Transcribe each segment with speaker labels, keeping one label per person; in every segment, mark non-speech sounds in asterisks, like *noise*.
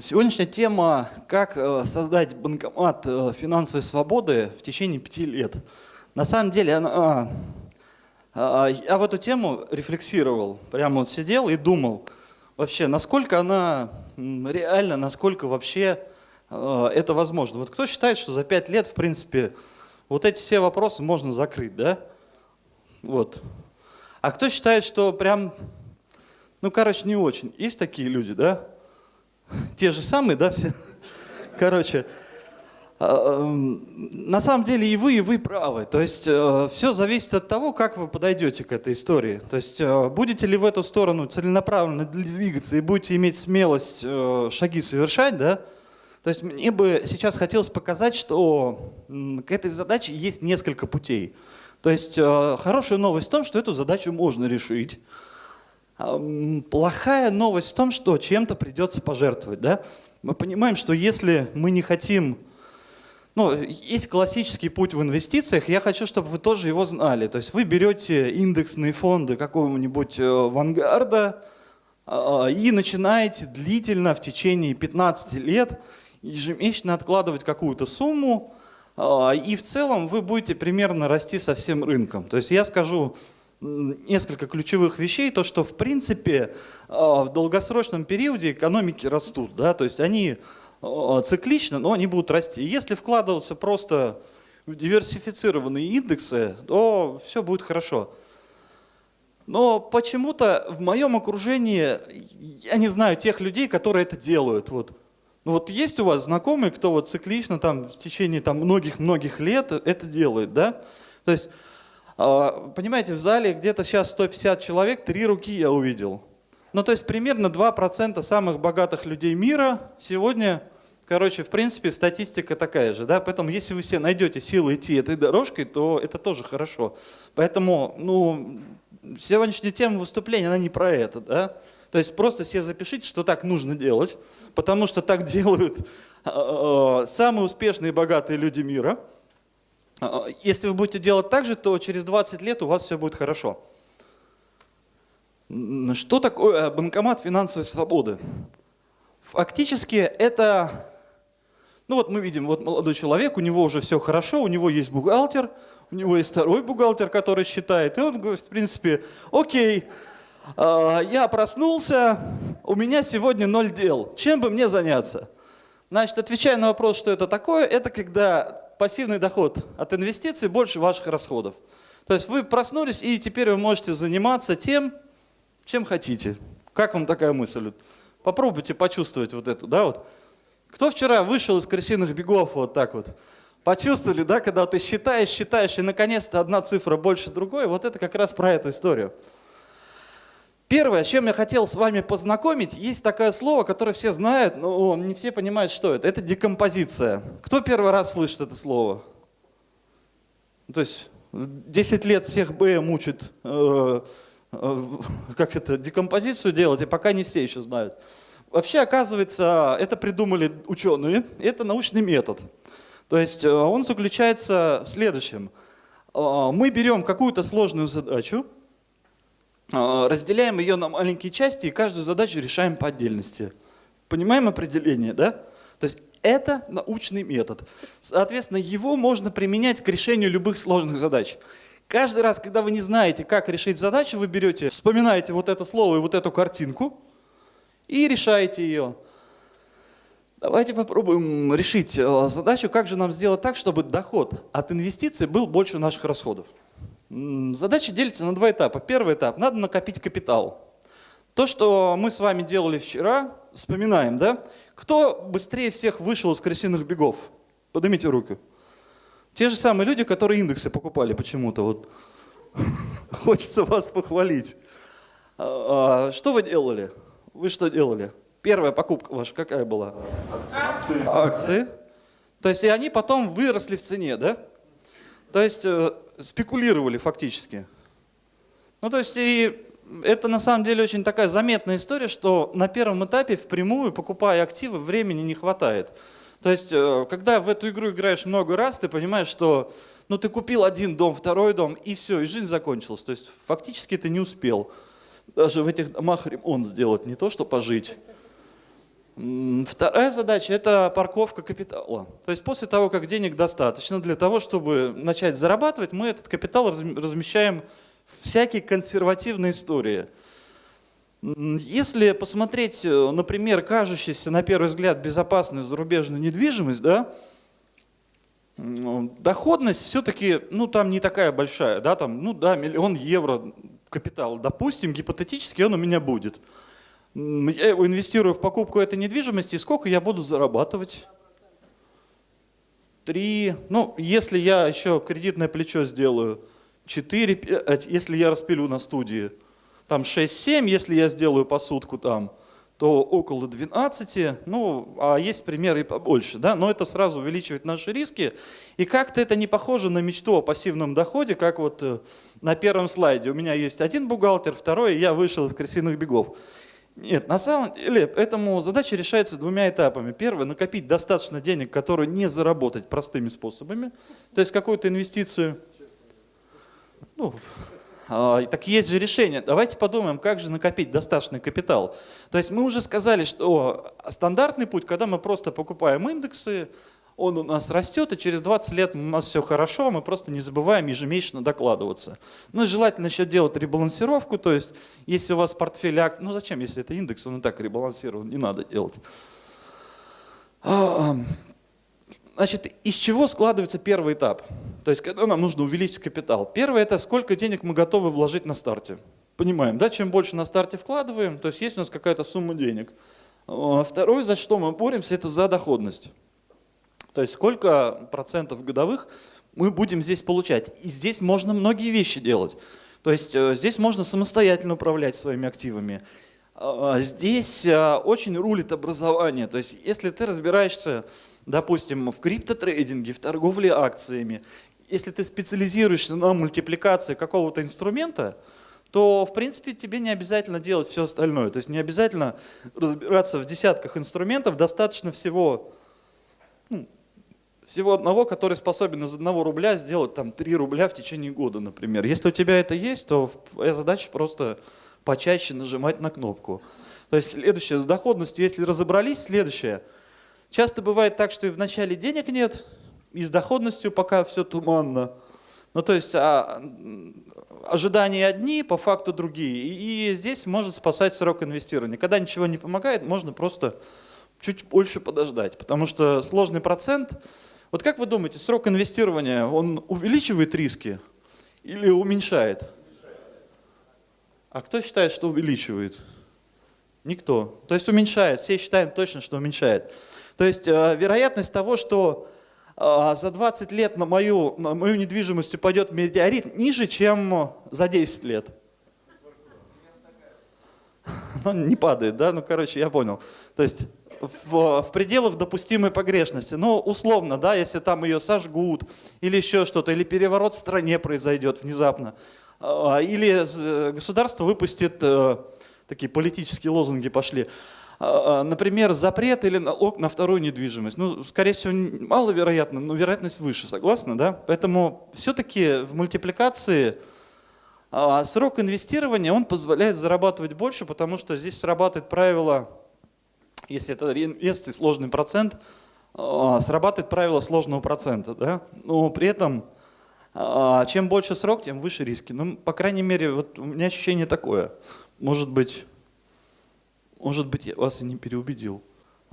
Speaker 1: Сегодняшняя тема «Как э, создать банкомат э, финансовой свободы в течение пяти лет». На самом деле, она, а, я в эту тему рефлексировал, прямо вот сидел и думал, вообще, насколько она реальна, насколько вообще э, это возможно. Вот кто считает, что за пять лет, в принципе, вот эти все вопросы можно закрыть, да? Вот. А кто считает, что прям, ну, короче, не очень. Есть такие люди, да? *laughs* те же самые, да, все. *laughs* Короче, а, эм, на самом деле и вы, и вы правы. То есть э, все зависит от того, как вы подойдете к этой истории. То есть э, будете ли в эту сторону целенаправленно двигаться и будете иметь смелость э, шаги совершать, да? То есть мне бы сейчас хотелось показать, что к этой задаче есть несколько путей. То есть хорошая новость в том, что эту задачу можно решить. Плохая новость в том, что чем-то придется пожертвовать. Да? Мы понимаем, что если мы не хотим... Ну, есть классический путь в инвестициях, я хочу, чтобы вы тоже его знали. То есть вы берете индексные фонды какого-нибудь э, Вангарда а, и начинаете длительно в течение 15 лет ежемесячно откладывать какую-то сумму, а, и в целом вы будете примерно расти со всем рынком. То есть я скажу, несколько ключевых вещей. То, что в принципе а, в долгосрочном периоде экономики растут. Да? То есть они а, циклично, но они будут расти. Если вкладываться просто в диверсифицированные индексы, то все будет хорошо. Но почему-то в моем окружении, я не знаю тех людей, которые это делают. Вот. Ну вот есть у вас знакомые, кто вот циклично там в течение там многих-многих лет это делает, да? То есть понимаете, в зале где-то сейчас 150 человек, три руки я увидел. Ну, то есть примерно 2% самых богатых людей мира сегодня, короче, в принципе, статистика такая же. Да? Поэтому если вы все найдете силы идти этой дорожкой, то это тоже хорошо. Поэтому, ну, сегодняшняя тема выступления, она не про это. Да? То есть просто себе запишите, что так нужно делать, потому что так делают э, самые успешные и богатые люди мира – а, если вы будете делать так же, то через 20 лет у вас все будет хорошо. Что такое банкомат финансовой свободы? Фактически это, ну вот мы видим, вот молодой человек, у него уже все хорошо, у него есть бухгалтер, у него есть второй бухгалтер, который считает, и он говорит, в принципе, окей, а, я проснулся, у меня сегодня ноль дел, чем бы мне заняться? Значит, отвечая на вопрос, что это такое, это когда пассивный доход от инвестиций больше ваших расходов. То есть вы проснулись, и теперь вы можете заниматься тем, чем хотите. Как вам такая мысль? Попробуйте почувствовать вот эту, да, вот. Кто вчера вышел из крысиных бегов вот так вот? Почувствовали, да, когда ты считаешь, считаешь, и наконец-то одна цифра больше другой, вот это как раз про эту историю. Первое, с чем я хотел с вами познакомить, есть такое слово, которое все знают, но не все понимают, что это. Это декомпозиция. Кто первый раз слышит это слово? То есть 10 лет всех Б мучат, э, э, как это, декомпозицию делать, и пока не все еще знают. Вообще, оказывается, это придумали ученые, это научный метод. То есть э, он заключается в следующем. Э, мы берем какую-то сложную задачу, разделяем ее на маленькие части и каждую задачу решаем по отдельности. Понимаем определение, да? То есть это научный метод. Соответственно, его можно применять к решению любых сложных задач. Каждый раз, когда вы не знаете, как решить задачу, вы берете, вспоминаете вот это слово и вот эту картинку и решаете ее. Давайте попробуем решить э, задачу, как же нам сделать так, чтобы доход от инвестиций был больше наших расходов. Задача делится на два этапа. Первый этап – надо накопить капитал. То, что мы с вами делали вчера, вспоминаем, да? Кто быстрее всех вышел из крысиных бегов? Поднимите руку. Те же самые люди, которые индексы покупали почему-то. Вот. *laughs* Хочется вас похвалить. А, а, что вы делали? Вы что делали? Первая покупка ваша какая была? Акции. Акции. То есть и они потом выросли в цене, да? То есть э, спекулировали фактически. Ну то есть и это на самом деле очень такая заметная история, что на первом этапе впрямую, покупая активы, времени не хватает. То есть, э, когда в эту игру играешь много раз, ты понимаешь, что ну, ты купил один дом, второй дом, и все, и жизнь закончилась. То есть, фактически ты не успел даже в этих домах ремонт сделать, не то что пожить. Вторая задача – это парковка капитала. То есть после того, как денег достаточно для того, чтобы начать зарабатывать, мы этот капитал размещаем в всякие консервативные истории. Если посмотреть, э, например, кажущийся на первый взгляд безопасную зарубежную недвижимость, да, доходность все-таки, ну там не такая большая, да, там, ну да, миллион евро капитал, допустим, гипотетически он у меня будет. Я инвестирую в покупку этой недвижимости, и сколько я буду зарабатывать? Три, ну, если я еще кредитное плечо сделаю, четыре, если я распилю на студии, там 6-7, если я сделаю посудку там, то около 12, ну, а есть примеры и побольше, да, но это сразу увеличивает наши риски, и как-то это не похоже на мечту о пассивном доходе, как вот э, на первом слайде. У меня есть один бухгалтер, второй, я вышел из крысиных бегов. Нет, на самом деле, этому задача решается двумя этапами. Первое, накопить достаточно денег, которые не заработать простыми способами, то есть какую-то инвестицию. Ну, а, так есть же решение. Давайте подумаем, как же накопить достаточный капитал. То есть мы уже сказали, что стандартный путь, когда мы просто покупаем индексы, он у нас растет, и через 20 лет у нас все хорошо, мы просто не забываем ежемесячно докладываться. Ну и желательно еще делать ребалансировку, то есть если у вас портфель акций, ну зачем, если это индекс, он и так ребалансирован, не надо делать. А, значит, из чего складывается первый этап? То есть когда нам нужно увеличить капитал. Первое это сколько денег мы готовы вложить на старте. Понимаем, да, чем больше на старте вкладываем, то есть есть у нас какая-то сумма денег. А, второе, за что мы боремся, это за доходность. То есть сколько процентов годовых мы будем здесь получать. И здесь можно многие вещи делать. То есть э, здесь можно самостоятельно управлять своими активами. А, здесь э, очень рулит образование. То есть если ты разбираешься, допустим, в криптотрейдинге, в торговле акциями, если ты специализируешься на мультипликации какого-то инструмента, то, в принципе, тебе не обязательно делать все остальное. То есть не обязательно разбираться в десятках инструментов, достаточно всего ну, всего одного, который способен из одного рубля сделать там 3 рубля в течение года, например. Если у тебя это есть, то твоя задача просто почаще нажимать на кнопку. То есть следующее, с доходностью, если разобрались, следующее. Часто бывает так, что и в начале денег нет, и с доходностью пока все туманно. Ну то есть а, ожидания одни, по факту другие. И, и здесь может спасать срок инвестирования. Когда ничего не помогает, можно просто чуть больше подождать, потому что сложный процент вот как вы думаете, срок инвестирования, он увеличивает риски или уменьшает? А кто считает, что увеличивает? Никто. То есть уменьшает. Все считаем точно, что уменьшает. То есть э, вероятность того, что э, за 20 лет на мою, на мою недвижимость упадет метеорит, ниже, чем за 10 лет. *laughs* Ну, не падает, да? Ну, короче, я понял. То есть в, в пределах допустимой погрешности. Ну, условно, да, если там ее сожгут или еще что-то, или переворот в стране произойдет внезапно, а, или государство выпустит, э, такие политические лозунги пошли, а, а, например, запрет или налог на вторую недвижимость. Ну, скорее всего, маловероятно, но вероятность выше, согласны, да? Поэтому все-таки в мультипликации срок инвестирования, он позволяет зарабатывать больше, потому что здесь срабатывает правило если это реинвест и сложный процент, а, срабатывает правило сложного процента. Да? Но при этом а, чем больше срок, тем выше риски. Ну, по крайней мере, вот у меня ощущение такое. Может быть, может быть, я вас и не переубедил.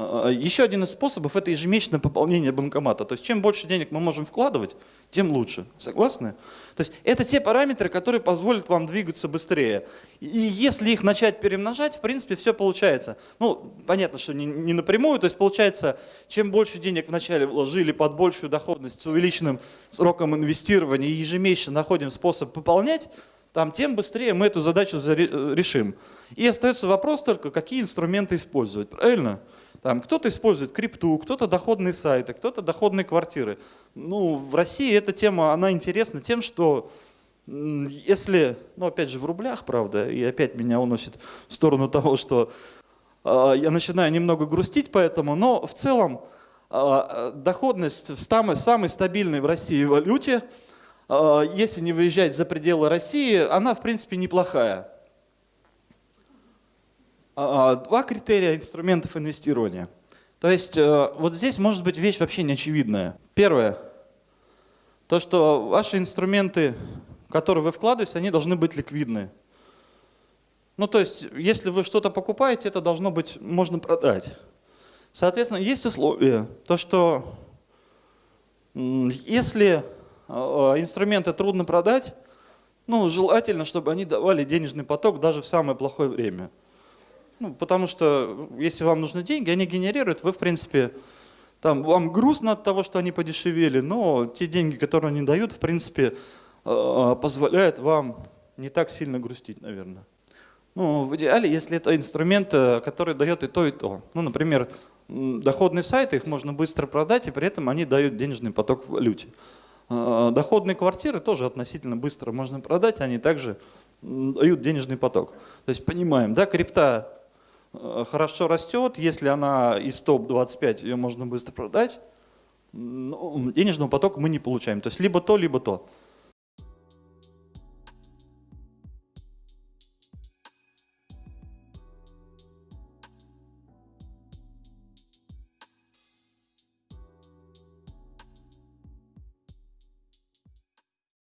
Speaker 1: А, а, Еще один из способов – это ежемесячное пополнение банкомата. То есть чем больше денег мы можем вкладывать, тем лучше. Согласны? То есть это те параметры, которые позволят вам двигаться быстрее. И если их начать перемножать, в принципе, все получается. Ну, понятно, что не, не напрямую. То есть получается, чем больше денег вначале вложили под большую доходность с увеличенным сроком инвестирования и ежемесячно находим способ пополнять, там, тем быстрее мы эту задачу решим. И остается вопрос только, какие инструменты использовать. Правильно? Там кто-то использует крипту, кто-то доходные сайты, кто-то доходные квартиры. Ну, в России эта тема, она интересна тем, что если, ну опять же в рублях, правда, и опять меня уносит в сторону того, что э, я начинаю немного грустить поэтому, но в целом э, доходность в самой, самой стабильной в России валюте, э, если не выезжать за пределы России, она в принципе неплохая. А, два критерия инструментов инвестирования. То есть э, вот здесь может быть вещь вообще неочевидная. Первое. То, что ваши инструменты, в которые вы вкладываете, они должны быть ликвидны. Ну, то есть, если вы что-то покупаете, это должно быть, можно продать. Соответственно, есть условия, то, что если э, инструменты трудно продать, ну, желательно, чтобы они давали денежный поток даже в самое плохое время. Ну, потому что если вам нужны деньги, они генерируют, вы, в принципе, там, вам грустно от того, что они подешевели, но те деньги, которые они дают, в принципе, э, позволяют вам не так сильно грустить, наверное. Ну, в идеале, если это инструмент, э, который дает и то, и то. Ну, например, доходные сайты, их можно быстро продать, и при этом они дают денежный поток в валюте. Доходные квартиры тоже относительно быстро можно продать, они также дают денежный поток. То есть понимаем, да, крипта э, хорошо растет, если она из топ-25, ее можно быстро продать, денежного потока мы не получаем. То есть либо то, либо то.